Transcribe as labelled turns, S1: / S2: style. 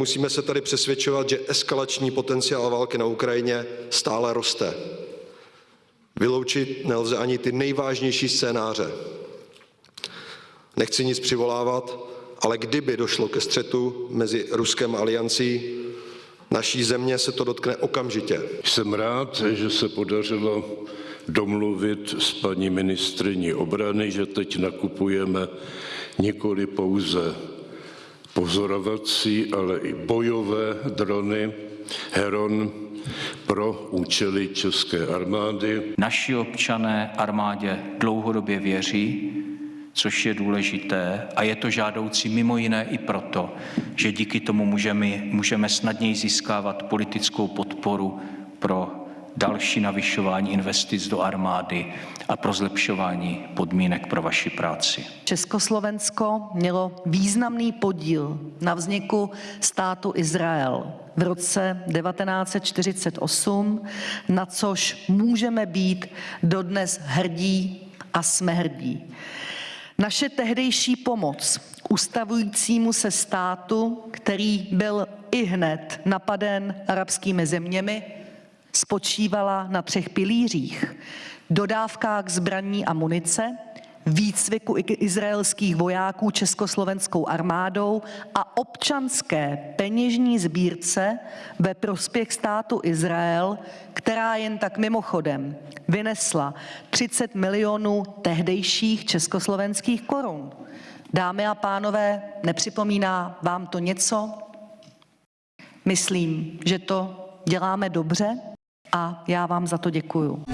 S1: nemusíme se tady přesvědčovat, že eskalační potenciál války na Ukrajině stále roste. Vyloučit nelze ani ty nejvážnější scénáře. Nechci nic přivolávat, ale kdyby došlo ke střetu mezi Ruskem a aliancí, naší země se to dotkne okamžitě.
S2: Jsem rád, že se podařilo domluvit s paní ministriní obrany, že teď nakupujeme nikoli pouze pozorovací, ale i bojové drony Heron pro účely české armády.
S3: Naši občané armádě dlouhodobě věří, což je důležité a je to žádoucí mimo jiné i proto, že díky tomu můžeme, můžeme snadněji získávat politickou podporu další navyšování investic do armády a pro zlepšování podmínek pro vaši práci.
S4: Československo mělo významný podíl na vzniku státu Izrael v roce 1948, na což můžeme být dodnes hrdí a jsme hrdí. Naše tehdejší pomoc ustavujícímu se státu, který byl i hned napaden arabskými zeměmi, spočívala na třech pilířích. Dodávkách zbraní a munice, výcviku izraelských vojáků československou armádou a občanské peněžní sbírce ve prospěch státu Izrael, která jen tak mimochodem vynesla 30 milionů tehdejších československých korun. Dámy a pánové, nepřipomíná vám to něco? Myslím, že to děláme dobře a já vám za to děkuju.